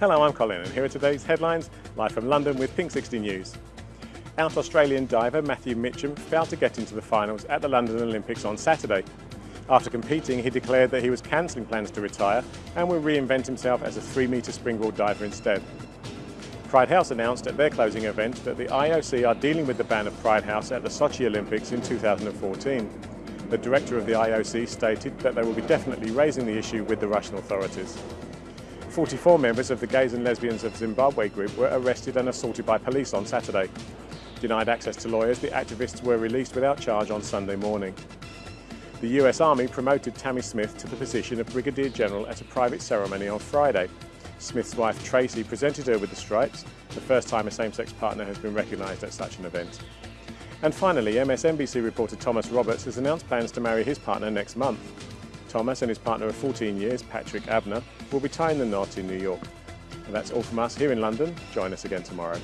Hello, I'm Colin and here are today's headlines, live from London with Pink 60 News. Out Australian diver Matthew Mitcham failed to get into the finals at the London Olympics on Saturday. After competing, he declared that he was cancelling plans to retire and will reinvent himself as a 3-metre springboard diver instead. Pride House announced at their closing event that the IOC are dealing with the ban of Pride House at the Sochi Olympics in 2014. The director of the IOC stated that they will be definitely raising the issue with the Russian authorities. 44 members of the Gays and Lesbians of Zimbabwe group were arrested and assaulted by police on Saturday. Denied access to lawyers, the activists were released without charge on Sunday morning. The US Army promoted Tammy Smith to the position of Brigadier General at a private ceremony on Friday. Smith's wife Tracy presented her with the stripes, the first time a same-sex partner has been recognised at such an event. And finally, MSNBC reporter Thomas Roberts has announced plans to marry his partner next month. Thomas and his partner of 14 years, Patrick Abner, will be tying the knot in New York. And that's all from us here in London. Join us again tomorrow.